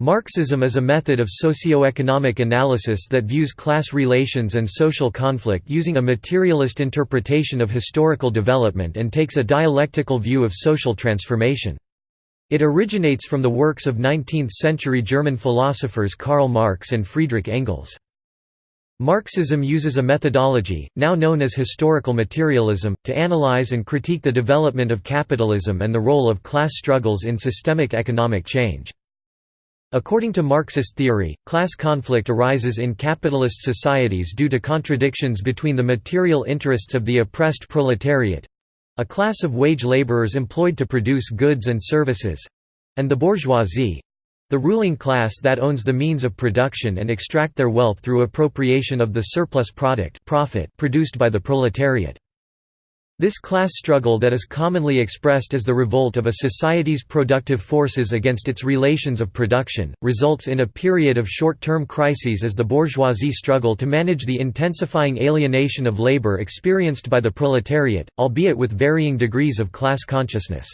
Marxism is a method of socio-economic analysis that views class relations and social conflict using a materialist interpretation of historical development and takes a dialectical view of social transformation. It originates from the works of 19th-century German philosophers Karl Marx and Friedrich Engels. Marxism uses a methodology, now known as historical materialism, to analyze and critique the development of capitalism and the role of class struggles in systemic economic change. According to Marxist theory, class conflict arises in capitalist societies due to contradictions between the material interests of the oppressed proletariat—a class of wage laborers employed to produce goods and services—and the bourgeoisie—the ruling class that owns the means of production and extract their wealth through appropriation of the surplus product profit produced by the proletariat. This class struggle that is commonly expressed as the revolt of a society's productive forces against its relations of production, results in a period of short-term crises as the bourgeoisie struggle to manage the intensifying alienation of labor experienced by the proletariat, albeit with varying degrees of class consciousness.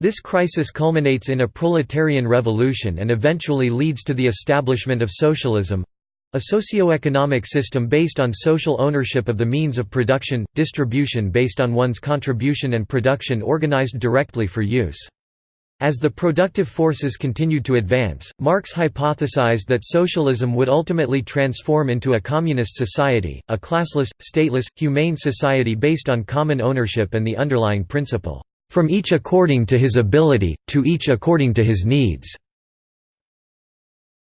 This crisis culminates in a proletarian revolution and eventually leads to the establishment of socialism, a socio-economic system based on social ownership of the means of production, distribution based on one's contribution and production organized directly for use. As the productive forces continued to advance, Marx hypothesized that socialism would ultimately transform into a communist society, a classless, stateless, humane society based on common ownership and the underlying principle, "...from each according to his ability, to each according to his needs."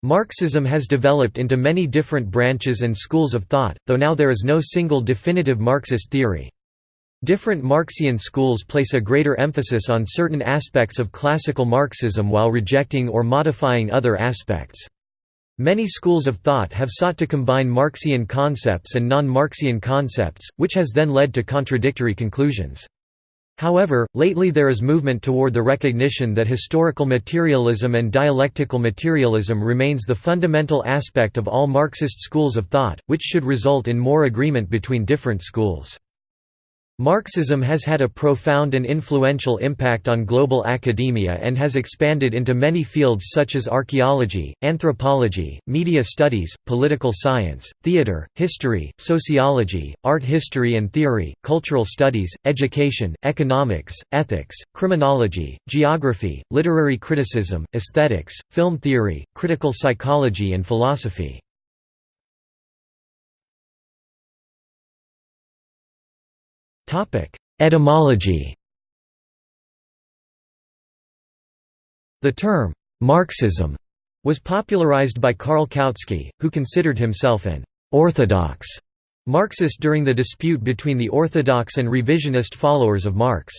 Marxism has developed into many different branches and schools of thought, though now there is no single definitive Marxist theory. Different Marxian schools place a greater emphasis on certain aspects of classical Marxism while rejecting or modifying other aspects. Many schools of thought have sought to combine Marxian concepts and non-Marxian concepts, which has then led to contradictory conclusions. However, lately there is movement toward the recognition that historical materialism and dialectical materialism remains the fundamental aspect of all Marxist schools of thought, which should result in more agreement between different schools. Marxism has had a profound and influential impact on global academia and has expanded into many fields such as archaeology, anthropology, media studies, political science, theater, history, sociology, art history and theory, cultural studies, education, economics, ethics, criminology, geography, literary criticism, aesthetics, film theory, critical psychology and philosophy. Etymology The term, Marxism, was popularized by Karl Kautsky, who considered himself an «orthodox» Marxist during the dispute between the orthodox and revisionist followers of Marx.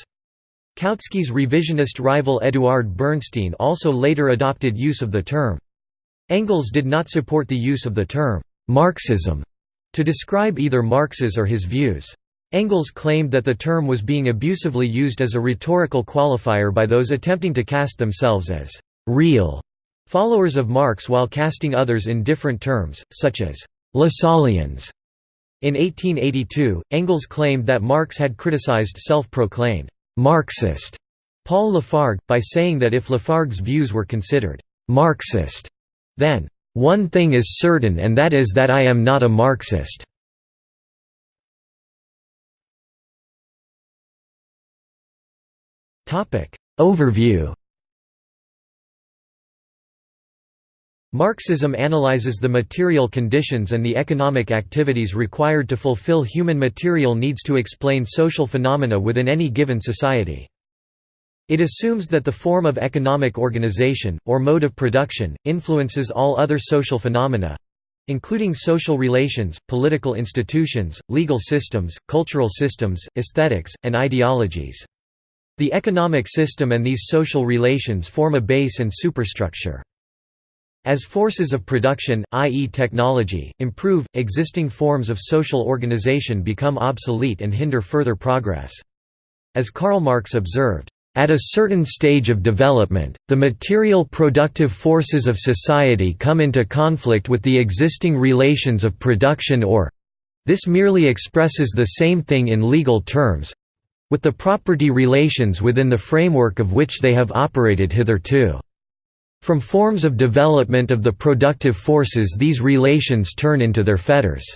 Kautsky's revisionist rival Eduard Bernstein also later adopted use of the term. Engels did not support the use of the term «Marxism» to describe either Marx's or his views. Engels claimed that the term was being abusively used as a rhetorical qualifier by those attempting to cast themselves as «real» followers of Marx while casting others in different terms, such as «Lassalleans». In 1882, Engels claimed that Marx had criticized self-proclaimed «Marxist» Paul Lafargue, by saying that if Lafargue's views were considered «Marxist», then «one thing is certain and that is that I am not a Marxist». Overview Marxism analyzes the material conditions and the economic activities required to fulfill human material needs to explain social phenomena within any given society. It assumes that the form of economic organization, or mode of production, influences all other social phenomena—including social relations, political institutions, legal systems, cultural systems, aesthetics, and ideologies. The economic system and these social relations form a base and superstructure. As forces of production, i.e. technology, improve, existing forms of social organization become obsolete and hinder further progress. As Karl Marx observed, at a certain stage of development, the material productive forces of society come into conflict with the existing relations of production or—this merely expresses the same thing in legal terms, with the property relations within the framework of which they have operated hitherto. From forms of development of the productive forces these relations turn into their fetters.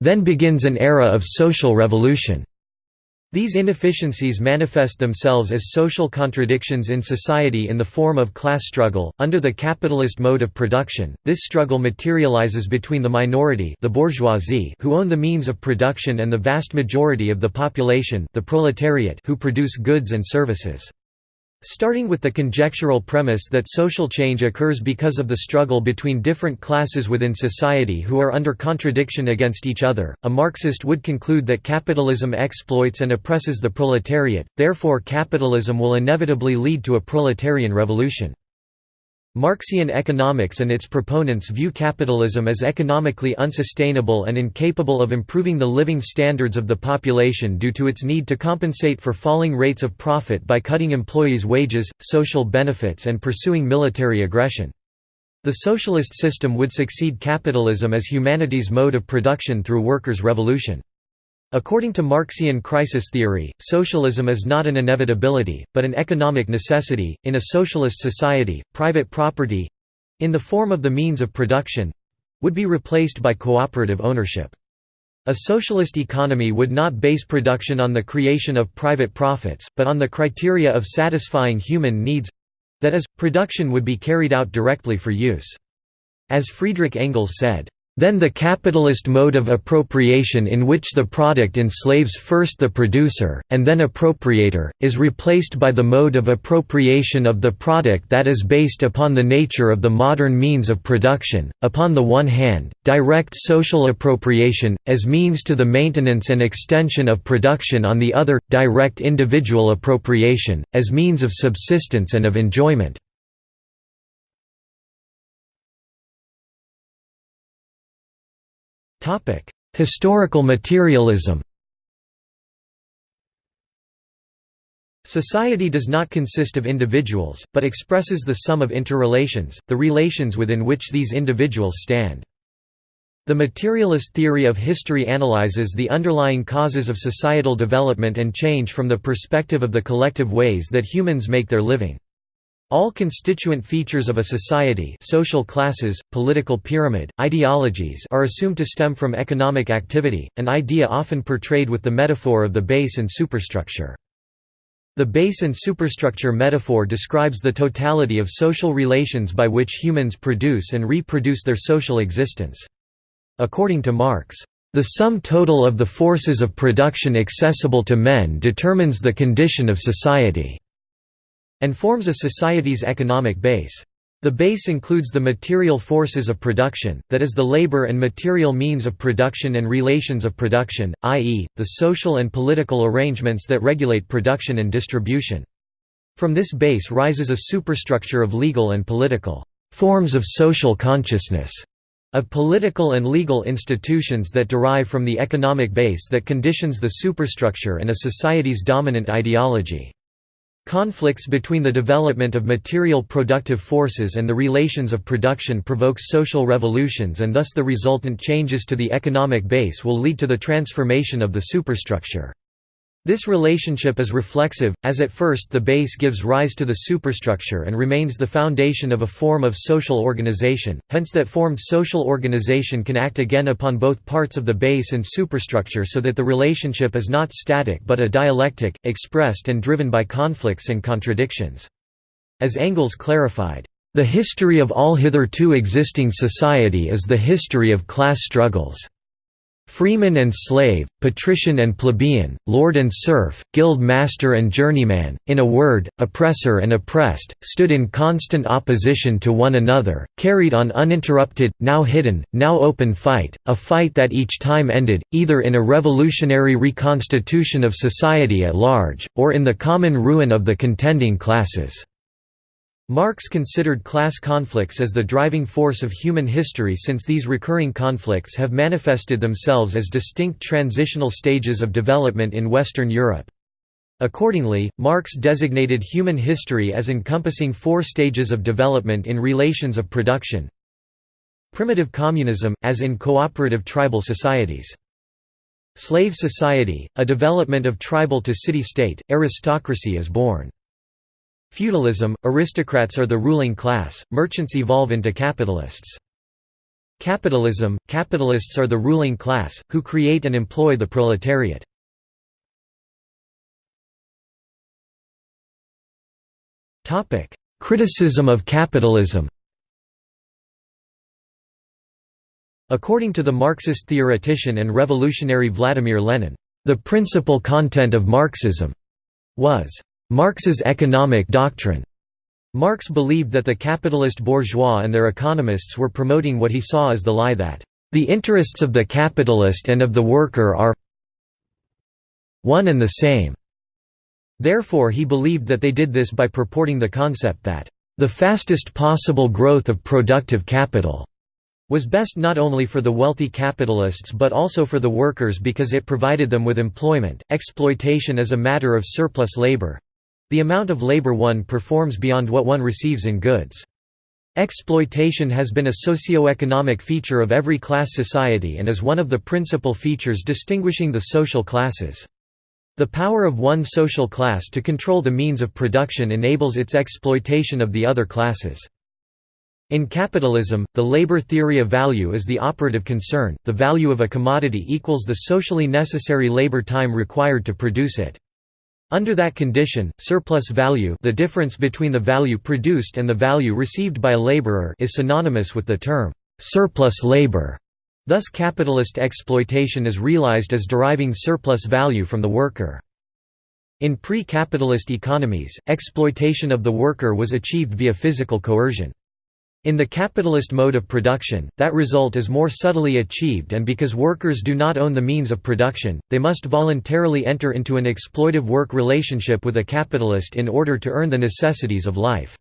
Then begins an era of social revolution. These inefficiencies manifest themselves as social contradictions in society in the form of class struggle. Under the capitalist mode of production, this struggle materializes between the minority, the bourgeoisie, who own the means of production and the vast majority of the population, the proletariat, who produce goods and services. Starting with the conjectural premise that social change occurs because of the struggle between different classes within society who are under contradiction against each other, a Marxist would conclude that capitalism exploits and oppresses the proletariat, therefore capitalism will inevitably lead to a proletarian revolution. Marxian economics and its proponents view capitalism as economically unsustainable and incapable of improving the living standards of the population due to its need to compensate for falling rates of profit by cutting employees' wages, social benefits and pursuing military aggression. The socialist system would succeed capitalism as humanity's mode of production through workers' revolution. According to Marxian crisis theory, socialism is not an inevitability, but an economic necessity. In a socialist society, private property in the form of the means of production would be replaced by cooperative ownership. A socialist economy would not base production on the creation of private profits, but on the criteria of satisfying human needs that is, production would be carried out directly for use. As Friedrich Engels said, then the capitalist mode of appropriation in which the product enslaves first the producer, and then appropriator, is replaced by the mode of appropriation of the product that is based upon the nature of the modern means of production, upon the one hand, direct social appropriation, as means to the maintenance and extension of production on the other, direct individual appropriation, as means of subsistence and of enjoyment. Historical materialism Society does not consist of individuals, but expresses the sum of interrelations, the relations within which these individuals stand. The materialist theory of history analyzes the underlying causes of societal development and change from the perspective of the collective ways that humans make their living. All constituent features of a society social classes, political pyramid, ideologies are assumed to stem from economic activity, an idea often portrayed with the metaphor of the base and superstructure. The base and superstructure metaphor describes the totality of social relations by which humans produce and reproduce their social existence. According to Marx, "...the sum total of the forces of production accessible to men determines the condition of society." And forms a society's economic base. The base includes the material forces of production, that is the labor and material means of production and relations of production, i.e., the social and political arrangements that regulate production and distribution. From this base rises a superstructure of legal and political forms of social consciousness, of political and legal institutions that derive from the economic base that conditions the superstructure and a society's dominant ideology. Conflicts between the development of material productive forces and the relations of production provoke social revolutions and thus the resultant changes to the economic base will lead to the transformation of the superstructure. This relationship is reflexive, as at first the base gives rise to the superstructure and remains the foundation of a form of social organization, hence that formed social organization can act again upon both parts of the base and superstructure so that the relationship is not static but a dialectic, expressed and driven by conflicts and contradictions. As Engels clarified, "...the history of all hitherto existing society is the history of class struggles." Freeman and slave, patrician and plebeian, lord and serf, guild master and journeyman, in a word, oppressor and oppressed, stood in constant opposition to one another, carried on uninterrupted, now hidden, now open fight, a fight that each time ended, either in a revolutionary reconstitution of society at large, or in the common ruin of the contending classes. Marx considered class conflicts as the driving force of human history since these recurring conflicts have manifested themselves as distinct transitional stages of development in Western Europe. Accordingly, Marx designated human history as encompassing four stages of development in relations of production. Primitive communism, as in cooperative tribal societies. Slave society, a development of tribal to city-state, aristocracy is born. Feudalism – Aristocrats are the ruling class, merchants evolve into capitalists. Capitalism – Capitalists are the ruling class, who create and employ the proletariat. Criticism of capitalism According to the Marxist theoretician and revolutionary Vladimir Lenin, the principal content of Marxism was Marx's economic doctrine. Marx believed that the capitalist bourgeois and their economists were promoting what he saw as the lie that the interests of the capitalist and of the worker are one and the same. Therefore he believed that they did this by purporting the concept that the fastest possible growth of productive capital was best not only for the wealthy capitalists but also for the workers because it provided them with employment. Exploitation is a matter of surplus labor, the amount of labor one performs beyond what one receives in goods. Exploitation has been a socio-economic feature of every class society and is one of the principal features distinguishing the social classes. The power of one social class to control the means of production enables its exploitation of the other classes. In capitalism, the labor theory of value is the operative concern, the value of a commodity equals the socially necessary labor time required to produce it. Under that condition, surplus value the difference between the value produced and the value received by a laborer is synonymous with the term, "'surplus labor'". Thus capitalist exploitation is realized as deriving surplus value from the worker. In pre-capitalist economies, exploitation of the worker was achieved via physical coercion. In the capitalist mode of production, that result is more subtly achieved and because workers do not own the means of production, they must voluntarily enter into an exploitive work relationship with a capitalist in order to earn the necessities of life.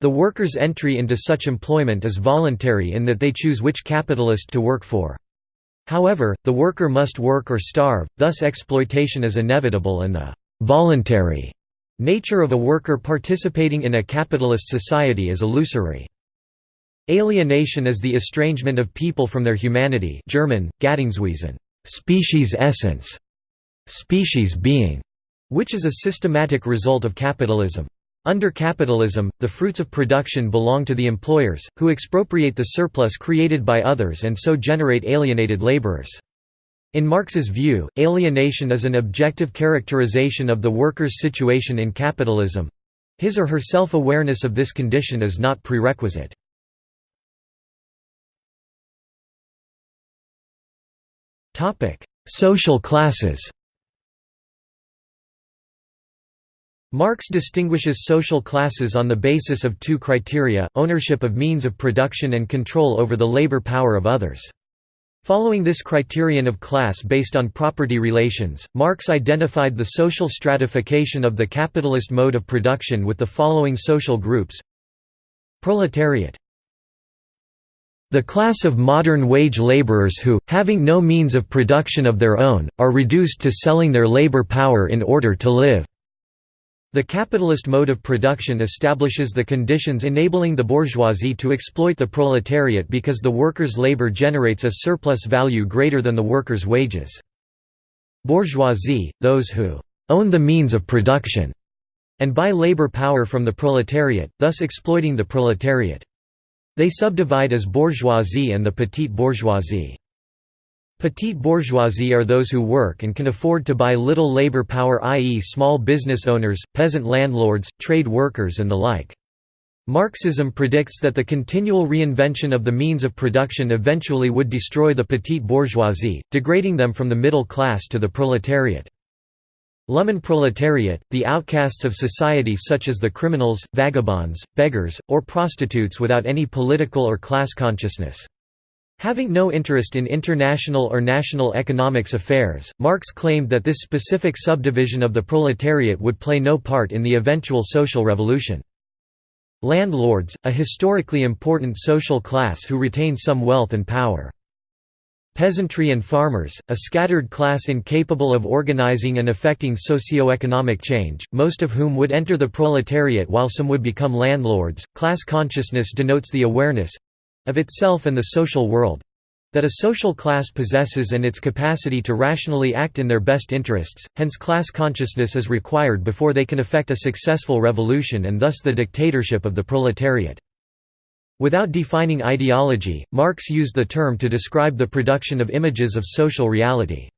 The worker's entry into such employment is voluntary in that they choose which capitalist to work for. However, the worker must work or starve, thus exploitation is inevitable and the «voluntary» nature of a worker participating in a capitalist society is illusory. Alienation is the estrangement of people from their humanity German, Gattungswesen species essence, species being, which is a systematic result of capitalism. Under capitalism, the fruits of production belong to the employers, who expropriate the surplus created by others and so generate alienated laborers. In Marx's view, alienation is an objective characterization of the worker's situation in capitalism. His or her self-awareness of this condition is not prerequisite. Social classes Marx distinguishes social classes on the basis of two criteria, ownership of means of production and control over the labor power of others. Following this criterion of class based on property relations, Marx identified the social stratification of the capitalist mode of production with the following social groups Proletariat the class of modern wage laborers who, having no means of production of their own, are reduced to selling their labor power in order to live. The capitalist mode of production establishes the conditions enabling the bourgeoisie to exploit the proletariat because the worker's labor generates a surplus value greater than the worker's wages. Bourgeoisie, those who own the means of production, and buy labor power from the proletariat, thus exploiting the proletariat. They subdivide as bourgeoisie and the petite bourgeoisie. Petite bourgeoisie are those who work and can afford to buy little labor power i.e. small business owners, peasant landlords, trade workers and the like. Marxism predicts that the continual reinvention of the means of production eventually would destroy the petite bourgeoisie, degrading them from the middle class to the proletariat. Lumpenproletariat, the outcasts of society such as the criminals, vagabonds, beggars, or prostitutes without any political or class consciousness. Having no interest in international or national economics affairs, Marx claimed that this specific subdivision of the proletariat would play no part in the eventual social revolution. Landlords, a historically important social class who retain some wealth and power. Peasantry and farmers, a scattered class incapable of organizing and effecting socio-economic change, most of whom would enter the proletariat while some would become landlords. Class consciousness denotes the awareness of itself and the social world that a social class possesses and its capacity to rationally act in their best interests, hence class consciousness is required before they can effect a successful revolution and thus the dictatorship of the proletariat. Without defining ideology, Marx used the term to describe the production of images of social reality.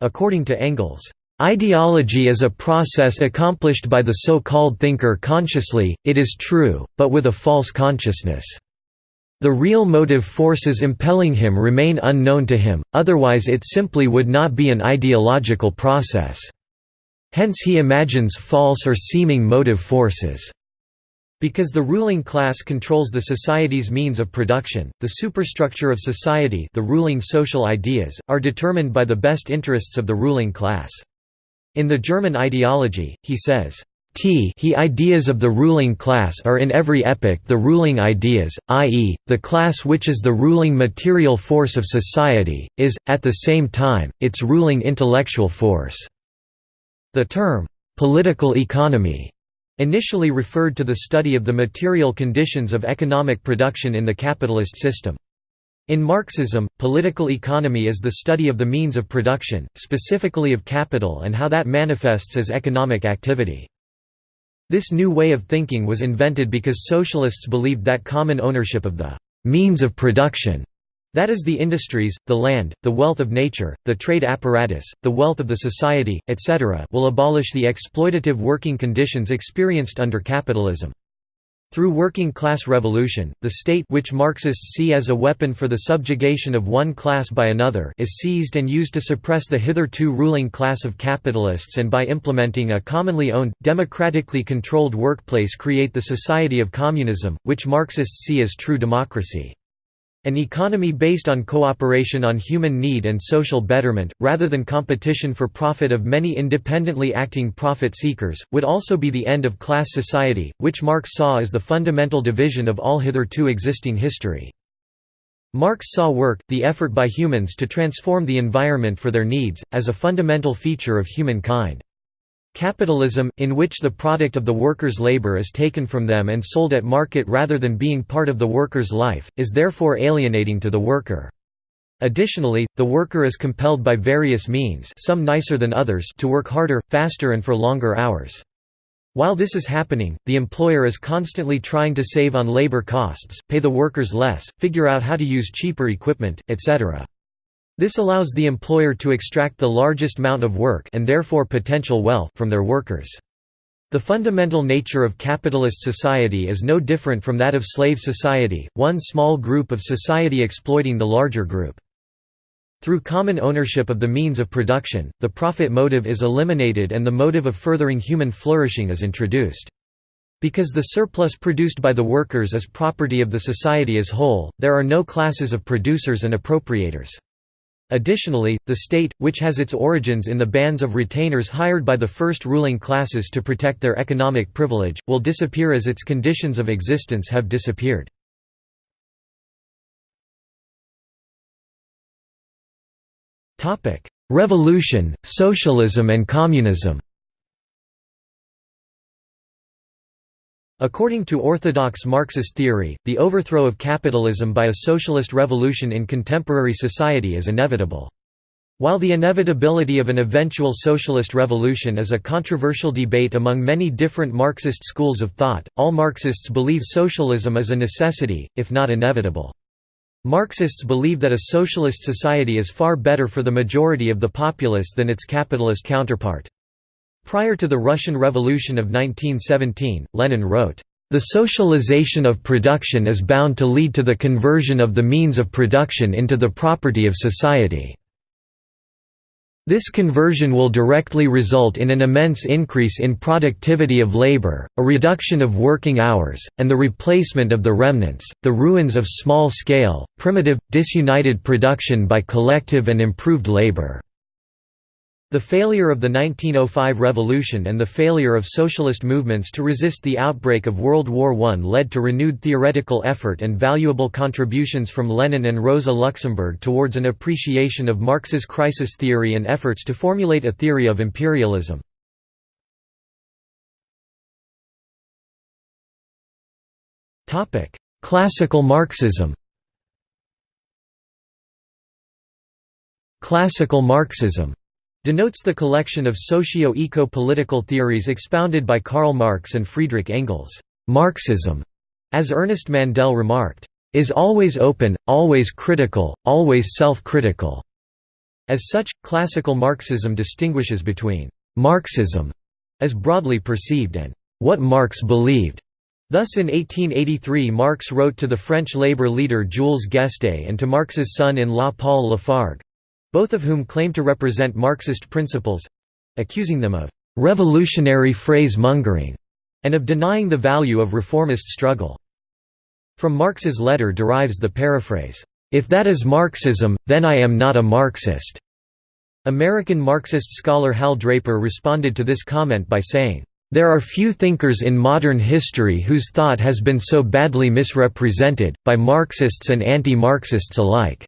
According to Engels, Ideology is a process accomplished by the so-called thinker consciously, it is true, but with a false consciousness. The real motive forces impelling him remain unknown to him, otherwise it simply would not be an ideological process. Hence he imagines false or seeming motive forces. Because the ruling class controls the society's means of production, the superstructure of society the ruling social ideas, are determined by the best interests of the ruling class. In the German ideology, he says, T he ideas of the ruling class are in every epoch the ruling ideas, i.e., the class which is the ruling material force of society, is, at the same time, its ruling intellectual force." The term, "'political economy' initially referred to the study of the material conditions of economic production in the capitalist system. In Marxism, political economy is the study of the means of production, specifically of capital and how that manifests as economic activity. This new way of thinking was invented because socialists believed that common ownership of the means of production that is the industries, the land, the wealth of nature, the trade apparatus, the wealth of the society, etc. will abolish the exploitative working conditions experienced under capitalism. Through working class revolution, the state which Marxists see as a weapon for the subjugation of one class by another is seized and used to suppress the hitherto ruling class of capitalists and by implementing a commonly owned, democratically controlled workplace create the society of communism, which Marxists see as true democracy. An economy based on cooperation on human need and social betterment, rather than competition for profit of many independently acting profit seekers, would also be the end of class society, which Marx saw as the fundamental division of all hitherto existing history. Marx saw work, the effort by humans to transform the environment for their needs, as a fundamental feature of humankind. Capitalism, in which the product of the worker's labor is taken from them and sold at market rather than being part of the worker's life, is therefore alienating to the worker. Additionally, the worker is compelled by various means some nicer than others to work harder, faster and for longer hours. While this is happening, the employer is constantly trying to save on labor costs, pay the workers less, figure out how to use cheaper equipment, etc. This allows the employer to extract the largest amount of work and therefore potential wealth from their workers. The fundamental nature of capitalist society is no different from that of slave society, one small group of society exploiting the larger group. Through common ownership of the means of production, the profit motive is eliminated and the motive of furthering human flourishing is introduced. Because the surplus produced by the workers is property of the society as whole, there are no classes of producers and appropriators. Additionally, the state, which has its origins in the bands of retainers hired by the first ruling classes to protect their economic privilege, will disappear as its conditions of existence have disappeared. Revolution, socialism and communism According to orthodox Marxist theory, the overthrow of capitalism by a socialist revolution in contemporary society is inevitable. While the inevitability of an eventual socialist revolution is a controversial debate among many different Marxist schools of thought, all Marxists believe socialism is a necessity, if not inevitable. Marxists believe that a socialist society is far better for the majority of the populace than its capitalist counterpart. Prior to the Russian Revolution of 1917, Lenin wrote, "...the socialization of production is bound to lead to the conversion of the means of production into the property of society." This conversion will directly result in an immense increase in productivity of labor, a reduction of working hours, and the replacement of the remnants, the ruins of small-scale, primitive, disunited production by collective and improved labor. The failure of the 1905 revolution and the failure of socialist movements to resist the outbreak of World War I led to renewed theoretical effort and valuable contributions from Lenin and Rosa Luxemburg towards an appreciation of Marx's crisis theory and efforts to formulate a theory of imperialism. Classical Marxism Classical Marxism denotes the collection of socio-eco-political theories expounded by Karl Marx and Friedrich Engels. Marxism, as Ernest Mandel remarked, is always open, always critical, always self-critical. As such, classical Marxism distinguishes between Marxism, as broadly perceived, and what Marx believed. Thus in 1883 Marx wrote to the French labor leader Jules Guesde and to Marx's son-in-law Paul Lafargue, both of whom claimed to represent Marxist principles—accusing them of «revolutionary phrase-mongering» and of denying the value of reformist struggle. From Marx's letter derives the paraphrase, "'If that is Marxism, then I am not a Marxist'". American Marxist scholar Hal Draper responded to this comment by saying, "'There are few thinkers in modern history whose thought has been so badly misrepresented, by Marxists and anti-Marxists alike.'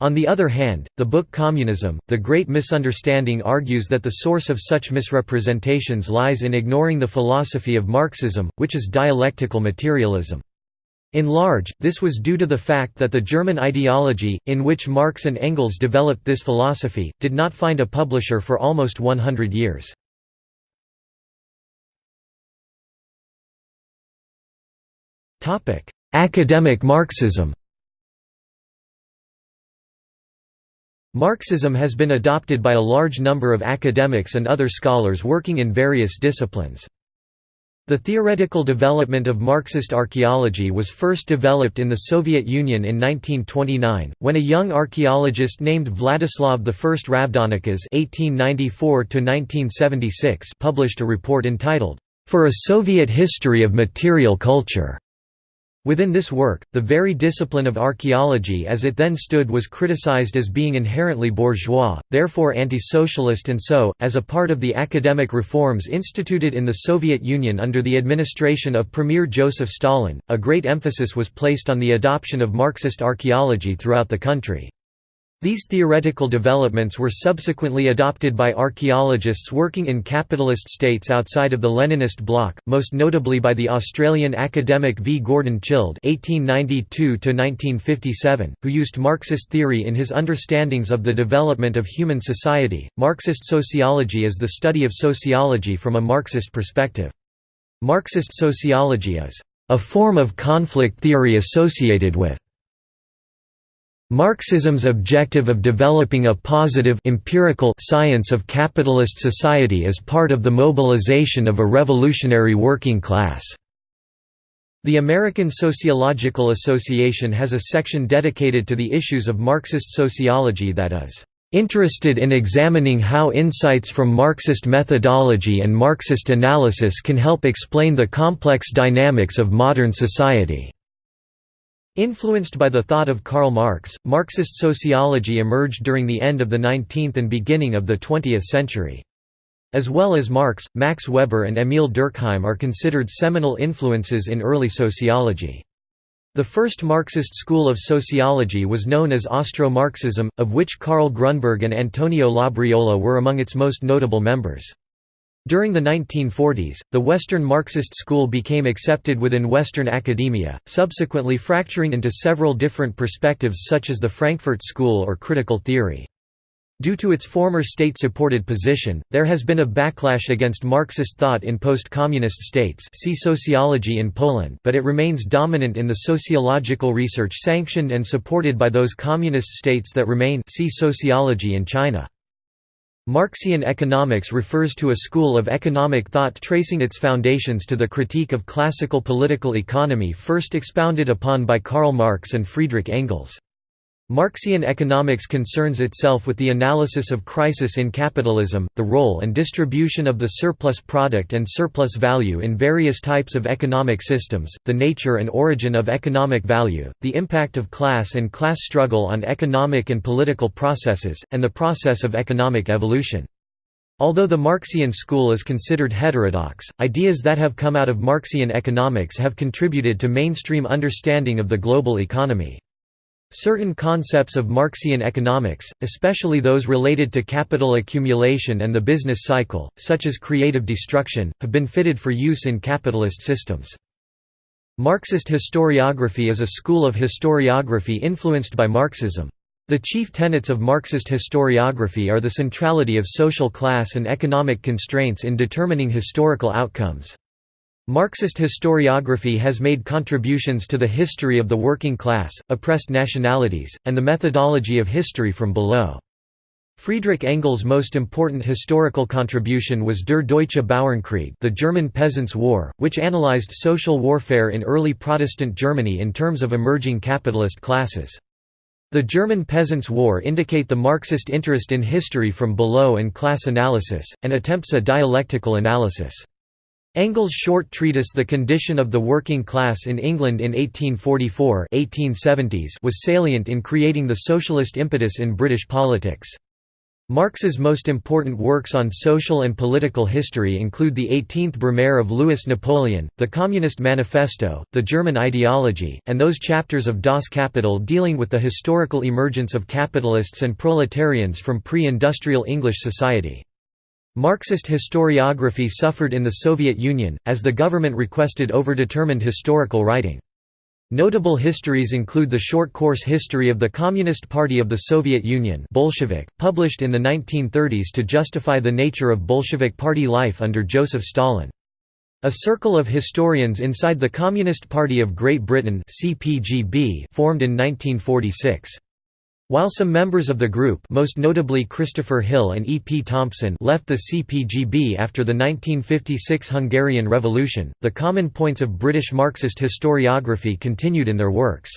On the other hand, the book Communism, The Great Misunderstanding argues that the source of such misrepresentations lies in ignoring the philosophy of Marxism, which is dialectical materialism. In large, this was due to the fact that the German ideology, in which Marx and Engels developed this philosophy, did not find a publisher for almost 100 years. Academic Marxism Marxism has been adopted by a large number of academics and other scholars working in various disciplines. The theoretical development of Marxist archaeology was first developed in the Soviet Union in 1929, when a young archaeologist named Vladislav I Ravdonikas published a report entitled, "'For a Soviet History of Material Culture' Within this work, the very discipline of archaeology as it then stood was criticized as being inherently bourgeois, therefore anti-socialist and so, as a part of the academic reforms instituted in the Soviet Union under the administration of Premier Joseph Stalin, a great emphasis was placed on the adoption of Marxist archaeology throughout the country. These theoretical developments were subsequently adopted by archaeologists working in capitalist states outside of the Leninist bloc, most notably by the Australian academic V. Gordon Childe (1892–1957), who used Marxist theory in his understandings of the development of human society. Marxist sociology is the study of sociology from a Marxist perspective. Marxist sociology is a form of conflict theory associated with Marxism's objective of developing a positive empirical science of capitalist society is part of the mobilization of a revolutionary working class. The American Sociological Association has a section dedicated to the issues of Marxist sociology that is interested in examining how insights from Marxist methodology and Marxist analysis can help explain the complex dynamics of modern society. Influenced by the thought of Karl Marx, Marxist sociology emerged during the end of the 19th and beginning of the 20th century. As well as Marx, Max Weber and Emil Durkheim are considered seminal influences in early sociology. The first Marxist school of sociology was known as Austro-Marxism, of which Karl Grunberg and Antonio Labriola were among its most notable members. During the 1940s, the Western Marxist school became accepted within Western academia, subsequently fracturing into several different perspectives such as the Frankfurt School or critical theory. Due to its former state-supported position, there has been a backlash against Marxist thought in post-communist states see sociology in Poland but it remains dominant in the sociological research sanctioned and supported by those communist states that remain see sociology in China. Marxian economics refers to a school of economic thought tracing its foundations to the critique of classical political economy first expounded upon by Karl Marx and Friedrich Engels. Marxian economics concerns itself with the analysis of crisis in capitalism, the role and distribution of the surplus product and surplus value in various types of economic systems, the nature and origin of economic value, the impact of class and class struggle on economic and political processes, and the process of economic evolution. Although the Marxian school is considered heterodox, ideas that have come out of Marxian economics have contributed to mainstream understanding of the global economy. Certain concepts of Marxian economics, especially those related to capital accumulation and the business cycle, such as creative destruction, have been fitted for use in capitalist systems. Marxist historiography is a school of historiography influenced by Marxism. The chief tenets of Marxist historiography are the centrality of social class and economic constraints in determining historical outcomes. Marxist historiography has made contributions to the history of the working class, oppressed nationalities, and the methodology of history from below. Friedrich Engels' most important historical contribution was Der Deutsche Bauernkrieg the German Peasants' War, which analyzed social warfare in early Protestant Germany in terms of emerging capitalist classes. The German Peasants' War indicate the Marxist interest in history from below and class analysis, and attempts a dialectical analysis. Engels' short treatise The Condition of the Working Class in England in 1844 1870s was salient in creating the socialist impetus in British politics. Marx's most important works on social and political history include the 18th Brumaire of Louis Napoleon, the Communist Manifesto, the German ideology, and those chapters of Das Kapital dealing with the historical emergence of capitalists and proletarians from pre-industrial English society. Marxist historiography suffered in the Soviet Union, as the government requested overdetermined historical writing. Notable histories include the short course History of the Communist Party of the Soviet Union Bolshevik, published in the 1930s to justify the nature of Bolshevik party life under Joseph Stalin. A circle of historians inside the Communist Party of Great Britain formed in 1946. While some members of the group most notably Christopher Hill and E. P. Thompson left the CPGB after the 1956 Hungarian Revolution, the common points of British Marxist historiography continued in their works.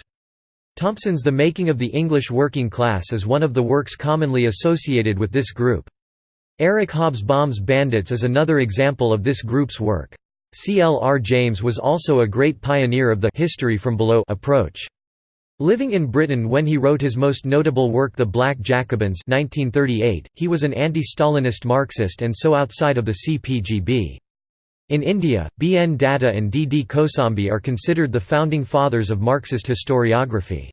Thompson's The Making of the English Working Class is one of the works commonly associated with this group. Eric Hobsbawm's Bandits is another example of this group's work. C. L. R. James was also a great pioneer of the «history from below» approach. Living in Britain when he wrote his most notable work The Black Jacobins 1938, he was an anti-Stalinist Marxist and so outside of the CPGB. In India, B. N. Datta and D. D. Kosambi are considered the founding fathers of Marxist historiography.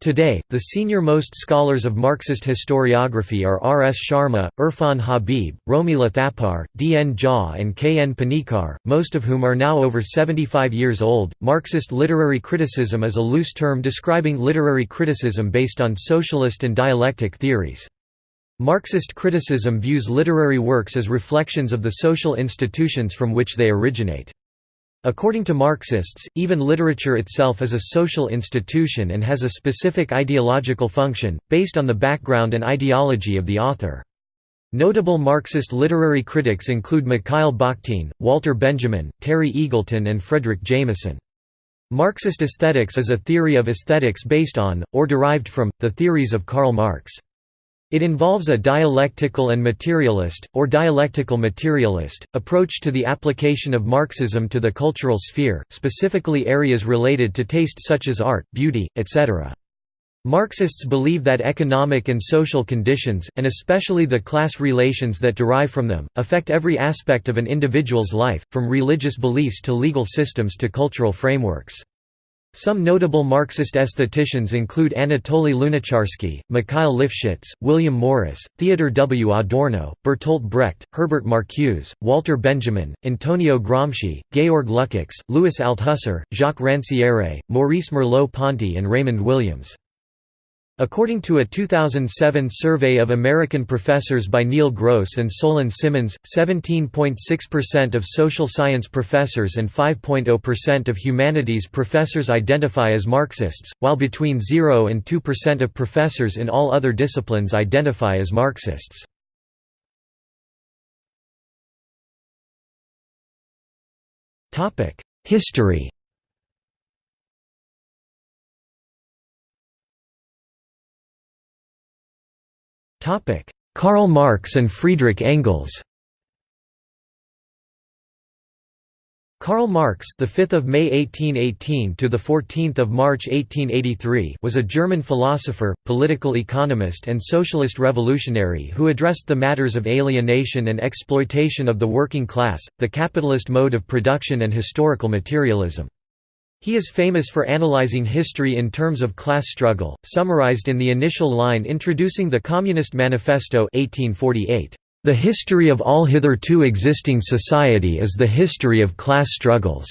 Today, the senior-most scholars of Marxist historiography are R. S. Sharma, Irfan Habib, Romila Thapar, D. N. Jha and K. N. Panikkar, most of whom are now over 75 years old. Marxist literary criticism is a loose term describing literary criticism based on socialist and dialectic theories. Marxist criticism views literary works as reflections of the social institutions from which they originate. According to Marxists, even literature itself is a social institution and has a specific ideological function, based on the background and ideology of the author. Notable Marxist literary critics include Mikhail Bakhtin, Walter Benjamin, Terry Eagleton and Fredric Jameson. Marxist aesthetics is a theory of aesthetics based on, or derived from, the theories of Karl Marx. It involves a dialectical and materialist, or dialectical materialist, approach to the application of Marxism to the cultural sphere, specifically areas related to taste such as art, beauty, etc. Marxists believe that economic and social conditions, and especially the class relations that derive from them, affect every aspect of an individual's life, from religious beliefs to legal systems to cultural frameworks. Some notable Marxist aestheticians include Anatoly Lunacharsky, Mikhail Lifshitz, William Morris, Theodor W. Adorno, Bertolt Brecht, Herbert Marcuse, Walter Benjamin, Antonio Gramsci, Georg Lukács, Louis Althusser, Jacques Rancière, Maurice Merleau-Ponty and Raymond Williams. According to a 2007 survey of American professors by Neil Gross and Solon Simmons, 17.6% of social science professors and 5.0% of humanities professors identify as Marxists, while between 0 and 2% of professors in all other disciplines identify as Marxists. History Karl Marx and Friedrich Engels Karl Marx, the 5th of May 1818 to the 14th of March 1883, was a German philosopher, political economist and socialist revolutionary who addressed the matters of alienation and exploitation of the working class, the capitalist mode of production and historical materialism. He is famous for analyzing history in terms of class struggle, summarized in the initial line introducing the Communist Manifesto 1848. The history of all hitherto existing society is the history of class struggles.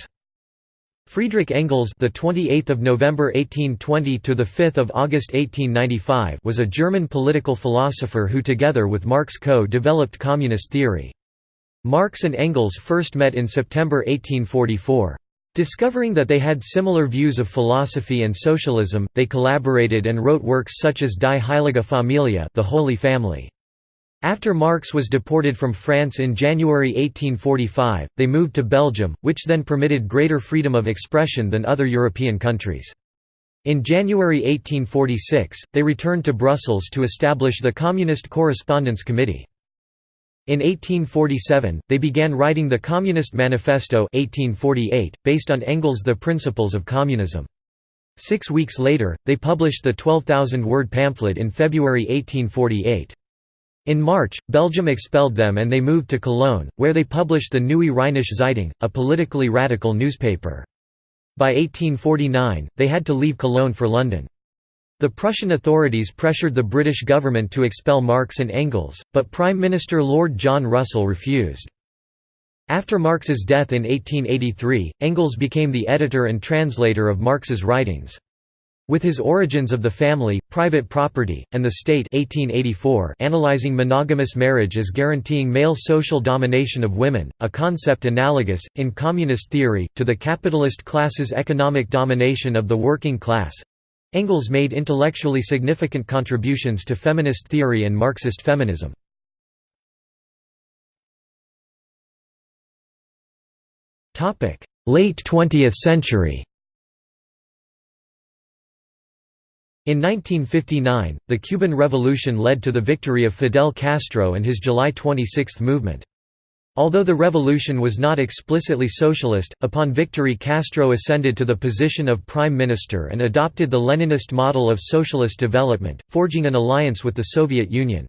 Friedrich Engels, the 28th of November 1820 to the 5th of August 1895, was a German political philosopher who together with Marx co-developed communist theory. Marx and Engels first met in September 1844. Discovering that they had similar views of philosophy and socialism, they collaborated and wrote works such as Die Heilige Familie, The Holy Family. After Marx was deported from France in January 1845, they moved to Belgium, which then permitted greater freedom of expression than other European countries. In January 1846, they returned to Brussels to establish the Communist Correspondence Committee. In 1847, they began writing the Communist Manifesto 1848, based on Engels' The Principles of Communism. Six weeks later, they published the 12,000-word pamphlet in February 1848. In March, Belgium expelled them and they moved to Cologne, where they published the Neue Rheinische Zeitung, a politically radical newspaper. By 1849, they had to leave Cologne for London. The Prussian authorities pressured the British government to expel Marx and Engels, but Prime Minister Lord John Russell refused. After Marx's death in 1883, Engels became the editor and translator of Marx's writings. With his Origins of the Family, Private Property, and the State 1884 analyzing monogamous marriage as guaranteeing male social domination of women, a concept analogous, in communist theory, to the capitalist class's economic domination of the working class. Engels made intellectually significant contributions to feminist theory and Marxist feminism. Late 20th century In 1959, the Cuban Revolution led to the victory of Fidel Castro and his July 26 movement. Although the revolution was not explicitly socialist, upon victory Castro ascended to the position of prime minister and adopted the Leninist model of socialist development, forging an alliance with the Soviet Union.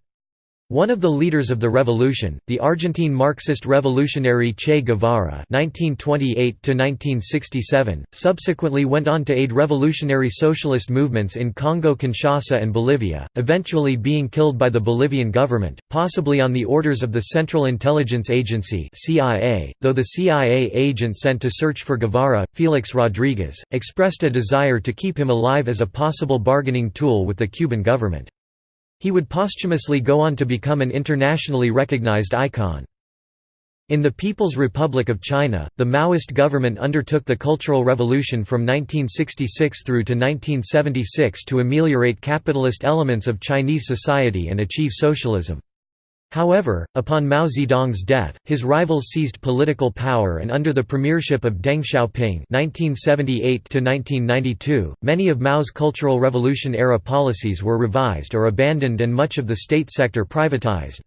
One of the leaders of the revolution, the Argentine Marxist revolutionary Che Guevara (1928–1967), subsequently went on to aid revolutionary socialist movements in Congo-Kinshasa and Bolivia, eventually being killed by the Bolivian government, possibly on the orders of the Central Intelligence Agency (CIA). Though the CIA agent sent to search for Guevara, Felix Rodriguez, expressed a desire to keep him alive as a possible bargaining tool with the Cuban government. He would posthumously go on to become an internationally recognized icon. In the People's Republic of China, the Maoist government undertook the Cultural Revolution from 1966 through to 1976 to ameliorate capitalist elements of Chinese society and achieve socialism. However, upon Mao Zedong's death, his rivals seized political power and under the premiership of Deng Xiaoping (1978–1992), many of Mao's Cultural Revolution-era policies were revised or abandoned and much of the state sector privatized.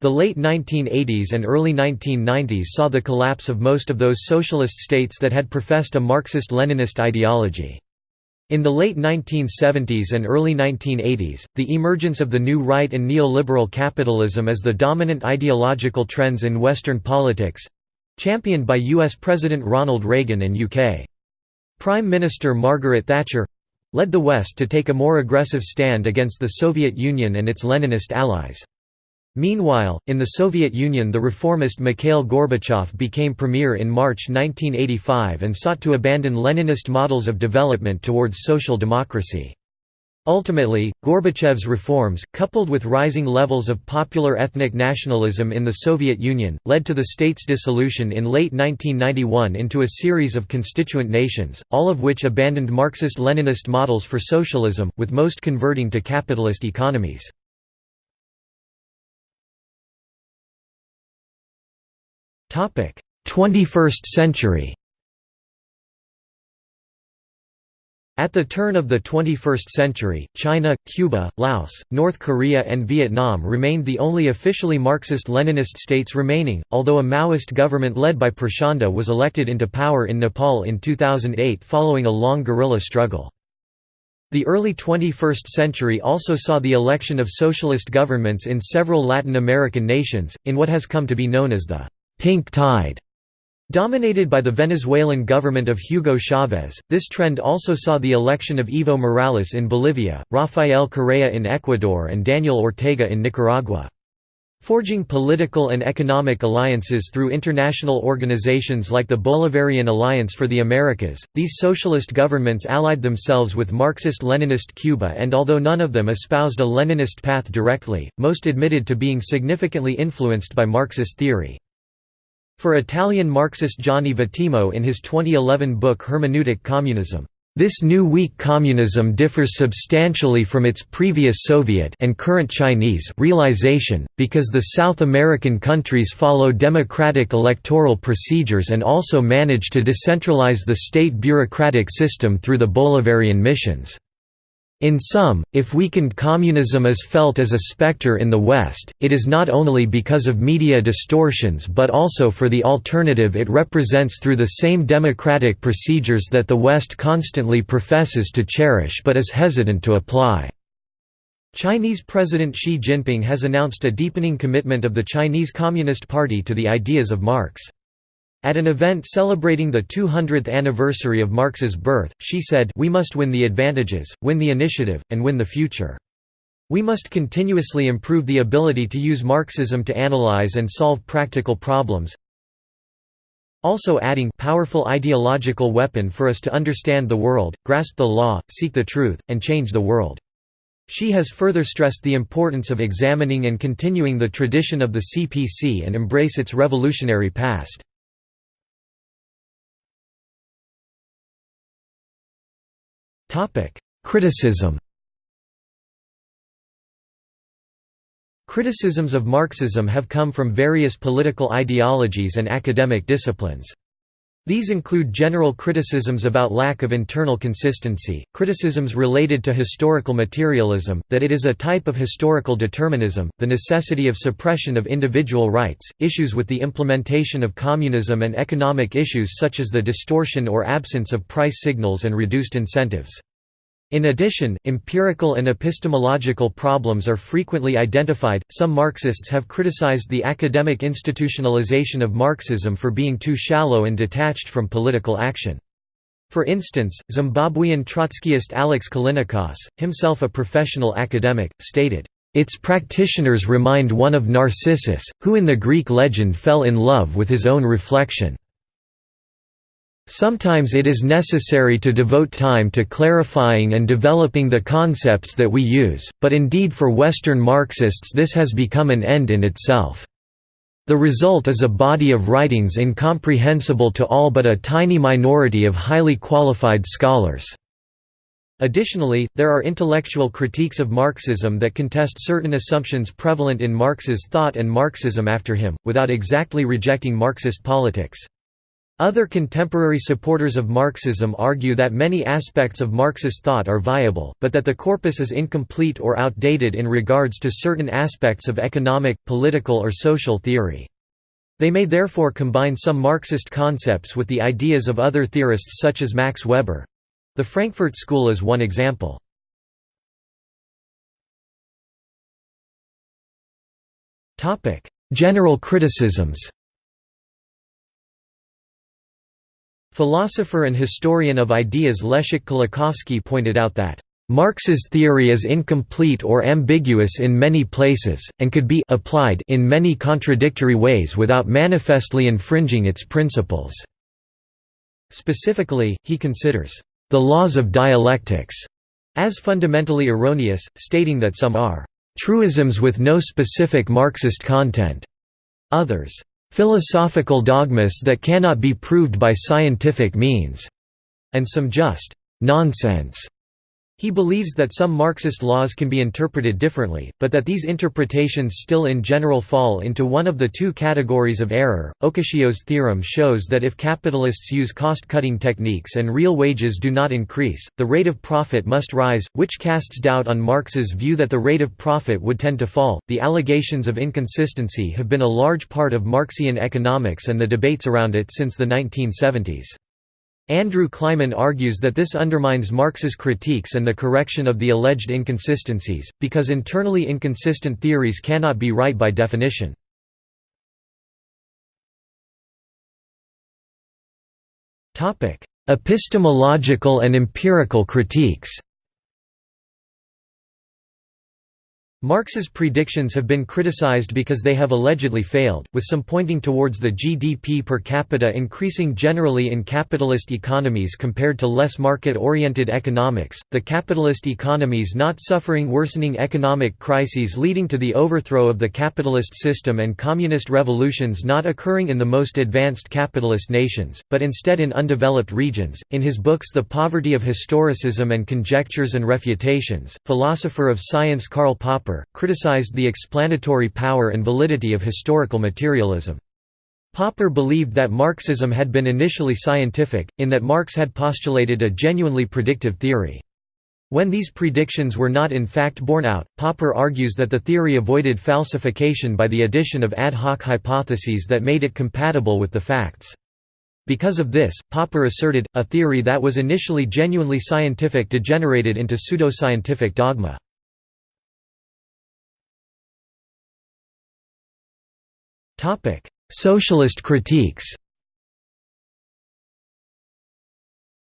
The late 1980s and early 1990s saw the collapse of most of those socialist states that had professed a Marxist-Leninist ideology. In the late 1970s and early 1980s, the emergence of the new right and neoliberal capitalism as the dominant ideological trends in Western politics—championed by US President Ronald Reagan and UK. Prime Minister Margaret Thatcher—led the West to take a more aggressive stand against the Soviet Union and its Leninist allies. Meanwhile, in the Soviet Union the reformist Mikhail Gorbachev became premier in March 1985 and sought to abandon Leninist models of development towards social democracy. Ultimately, Gorbachev's reforms, coupled with rising levels of popular ethnic nationalism in the Soviet Union, led to the state's dissolution in late 1991 into a series of constituent nations, all of which abandoned Marxist-Leninist models for socialism, with most converting to capitalist economies. 21st century At the turn of the 21st century, China, Cuba, Laos, North Korea and Vietnam remained the only officially Marxist-Leninist states remaining, although a Maoist government led by Prachanda was elected into power in Nepal in 2008 following a long guerrilla struggle. The early 21st century also saw the election of socialist governments in several Latin American nations, in what has come to be known as the «pink tide» Dominated by the Venezuelan government of Hugo Chavez, this trend also saw the election of Evo Morales in Bolivia, Rafael Correa in Ecuador and Daniel Ortega in Nicaragua. Forging political and economic alliances through international organizations like the Bolivarian Alliance for the Americas, these socialist governments allied themselves with Marxist-Leninist Cuba and although none of them espoused a Leninist path directly, most admitted to being significantly influenced by Marxist theory. For Italian Marxist Gianni Vattimo in his 2011 book Hermeneutic Communism, this new weak communism differs substantially from its previous Soviet and current Chinese realization, because the South American countries follow democratic electoral procedures and also manage to decentralize the state bureaucratic system through the Bolivarian missions. In sum, if weakened communism is felt as a specter in the West, it is not only because of media distortions but also for the alternative it represents through the same democratic procedures that the West constantly professes to cherish but is hesitant to apply. Chinese President Xi Jinping has announced a deepening commitment of the Chinese Communist Party to the ideas of Marx. At an event celebrating the 200th anniversary of Marx's birth, Xi said we must win the advantages, win the initiative, and win the future. We must continuously improve the ability to use Marxism to analyze and solve practical problems, also adding powerful ideological weapon for us to understand the world, grasp the law, seek the truth, and change the world. Xi has further stressed the importance of examining and continuing the tradition of the CPC and embrace its revolutionary past. Criticism Criticisms of Marxism have come from various political ideologies and academic disciplines. These include general criticisms about lack of internal consistency, criticisms related to historical materialism, that it is a type of historical determinism, the necessity of suppression of individual rights, issues with the implementation of communism and economic issues such as the distortion or absence of price signals and reduced incentives. In addition, empirical and epistemological problems are frequently identified. Some Marxists have criticized the academic institutionalization of Marxism for being too shallow and detached from political action. For instance, Zimbabwean Trotskyist Alex Callinicos, himself a professional academic, stated, its practitioners remind one of Narcissus, who in the Greek legend fell in love with his own reflection. Sometimes it is necessary to devote time to clarifying and developing the concepts that we use, but indeed for Western Marxists this has become an end in itself. The result is a body of writings incomprehensible to all but a tiny minority of highly qualified scholars. Additionally, there are intellectual critiques of Marxism that contest certain assumptions prevalent in Marx's thought and Marxism after him, without exactly rejecting Marxist politics. Other contemporary supporters of Marxism argue that many aspects of Marxist thought are viable, but that the corpus is incomplete or outdated in regards to certain aspects of economic, political or social theory. They may therefore combine some Marxist concepts with the ideas of other theorists such as Max Weber. The Frankfurt School is one example. General criticisms Philosopher and historian of ideas Leszek Kolakowski pointed out that Marx's theory is incomplete or ambiguous in many places, and could be applied in many contradictory ways without manifestly infringing its principles." Specifically, he considers, "...the laws of dialectics," as fundamentally erroneous, stating that some are, "...truisms with no specific Marxist content," others, philosophical dogmas that cannot be proved by scientific means, and some just nonsense he believes that some Marxist laws can be interpreted differently, but that these interpretations still in general fall into one of the two categories of error. Okishio's theorem shows that if capitalists use cost cutting techniques and real wages do not increase, the rate of profit must rise, which casts doubt on Marx's view that the rate of profit would tend to fall. The allegations of inconsistency have been a large part of Marxian economics and the debates around it since the 1970s. Andrew Kliman argues that this undermines Marx's critiques and the correction of the alleged inconsistencies, because internally inconsistent theories cannot be right by definition. Epistemological and empirical critiques Marx's predictions have been criticized because they have allegedly failed, with some pointing towards the GDP per capita increasing generally in capitalist economies compared to less market-oriented economics, the capitalist economies not suffering worsening economic crises leading to the overthrow of the capitalist system and communist revolutions not occurring in the most advanced capitalist nations, but instead in undeveloped regions. In his books The Poverty of Historicism and Conjectures and Refutations, philosopher of science Karl Popper criticized the explanatory power and validity of historical materialism. Popper believed that Marxism had been initially scientific, in that Marx had postulated a genuinely predictive theory. When these predictions were not in fact borne out, Popper argues that the theory avoided falsification by the addition of ad hoc hypotheses that made it compatible with the facts. Because of this, Popper asserted, a theory that was initially genuinely scientific degenerated into pseudoscientific dogma. Topic: Socialist critiques.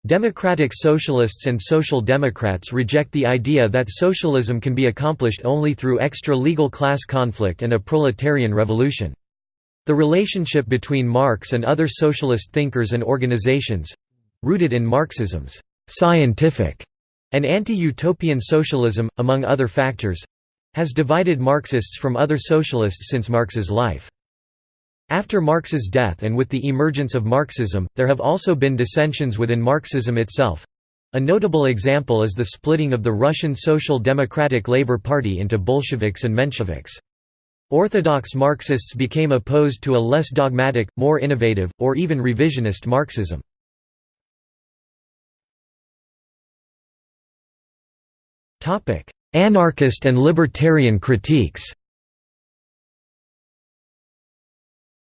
Democratic socialists and social democrats reject the idea that socialism can be accomplished only through extra-legal class conflict and a proletarian revolution. The relationship between Marx and other socialist thinkers and organizations—rooted in Marxism's «scientific» and anti-utopian socialism, among other factors—has divided Marxists from other socialists since Marx's life. After Marx's death and with the emergence of Marxism, there have also been dissensions within Marxism itself. A notable example is the splitting of the Russian Social Democratic Labour Party into Bolsheviks and Mensheviks. Orthodox Marxists became opposed to a less dogmatic, more innovative, or even revisionist Marxism. Anarchist and libertarian critiques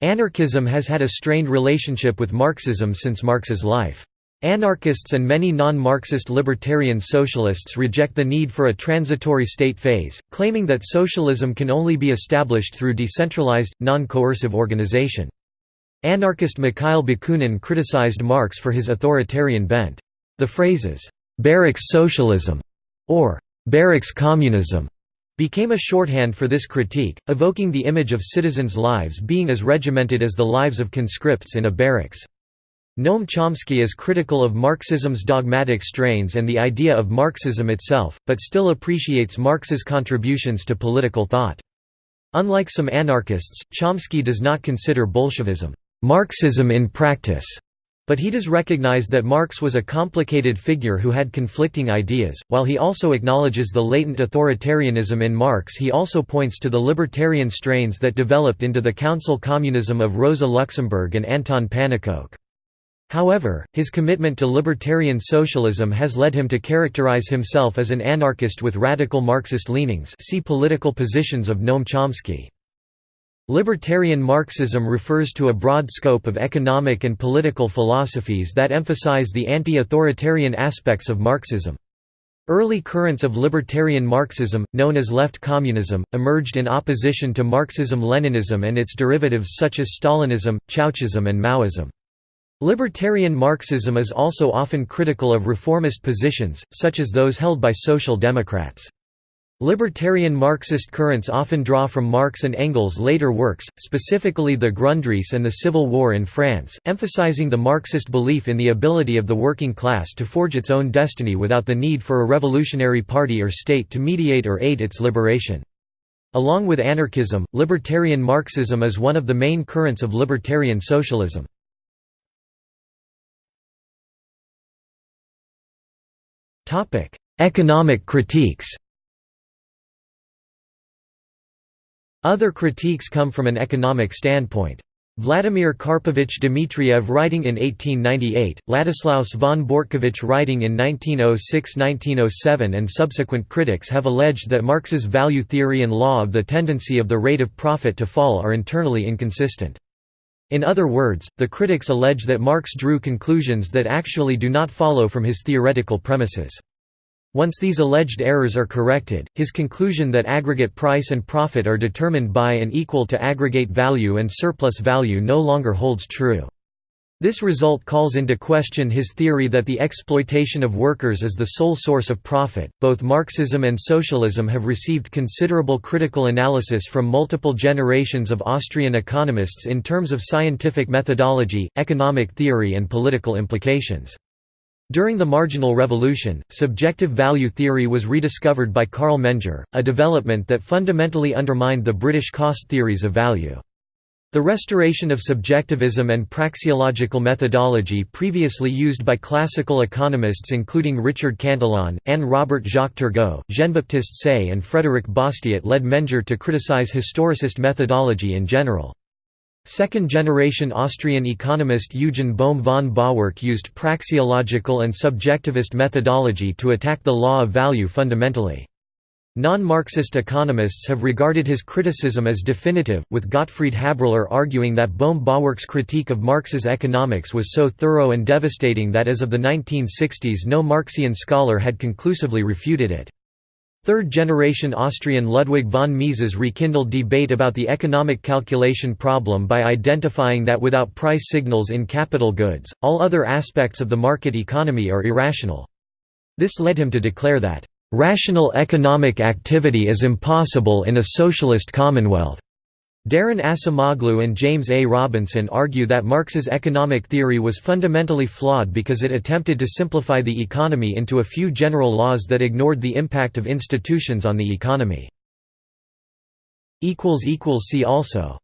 Anarchism has had a strained relationship with Marxism since Marx's life. Anarchists and many non-Marxist libertarian socialists reject the need for a transitory state phase, claiming that socialism can only be established through decentralized, non-coercive organization. Anarchist Mikhail Bakunin criticized Marx for his authoritarian bent. The phrases, "'barracks socialism' or "'barracks communism' became a shorthand for this critique, evoking the image of citizens' lives being as regimented as the lives of conscripts in a barracks. Noam Chomsky is critical of Marxism's dogmatic strains and the idea of Marxism itself, but still appreciates Marx's contributions to political thought. Unlike some anarchists, Chomsky does not consider Bolshevism, "...Marxism in practice", but he does recognize that Marx was a complicated figure who had conflicting ideas. While he also acknowledges the latent authoritarianism in Marx, he also points to the libertarian strains that developed into the council communism of Rosa Luxemburg and Anton Pannekoek. However, his commitment to libertarian socialism has led him to characterize himself as an anarchist with radical Marxist leanings see political positions of Noam Chomsky. Libertarian Marxism refers to a broad scope of economic and political philosophies that emphasize the anti-authoritarian aspects of Marxism. Early currents of libertarian Marxism, known as left communism, emerged in opposition to Marxism-Leninism and its derivatives such as Stalinism, Ceaușism and Maoism. Libertarian Marxism is also often critical of reformist positions, such as those held by social democrats. Libertarian Marxist currents often draw from Marx and Engels' later works, specifically the Grundrisse and the Civil War in France, emphasizing the Marxist belief in the ability of the working class to forge its own destiny without the need for a revolutionary party or state to mediate or aid its liberation. Along with anarchism, libertarian Marxism is one of the main currents of libertarian socialism. Economic critiques Other critiques come from an economic standpoint. Vladimir Karpovich Dmitriev writing in 1898, Ladislaus von Bortkiewicz writing in 1906–1907 and subsequent critics have alleged that Marx's value theory and law of the tendency of the rate of profit to fall are internally inconsistent. In other words, the critics allege that Marx drew conclusions that actually do not follow from his theoretical premises. Once these alleged errors are corrected, his conclusion that aggregate price and profit are determined by and equal to aggregate value and surplus value no longer holds true. This result calls into question his theory that the exploitation of workers is the sole source of profit. Both Marxism and socialism have received considerable critical analysis from multiple generations of Austrian economists in terms of scientific methodology, economic theory, and political implications. During the Marginal Revolution, subjective value theory was rediscovered by Carl Menger, a development that fundamentally undermined the British cost theories of value. The restoration of subjectivism and praxeological methodology previously used by classical economists including Richard Cantillon, Anne Robert Jacques Turgot, Jean-Baptiste Say and Frédéric Bastiat led Menger to criticize historicist methodology in general. Second-generation Austrian economist Eugen Bohm von Bawerk used praxeological and subjectivist methodology to attack the law of value fundamentally. Non-Marxist economists have regarded his criticism as definitive, with Gottfried Haberler arguing that Bohm-Bawerk's critique of Marx's economics was so thorough and devastating that as of the 1960s no Marxian scholar had conclusively refuted it. Third-generation Austrian Ludwig von Mises rekindled debate about the economic calculation problem by identifying that without price signals in capital goods, all other aspects of the market economy are irrational. This led him to declare that Rational economic activity is impossible in a socialist commonwealth. Daron Acemoglu and James A. Robinson argue that Marx's economic theory was fundamentally flawed because it attempted to simplify the economy into a few general laws that ignored the impact of institutions on the economy. See also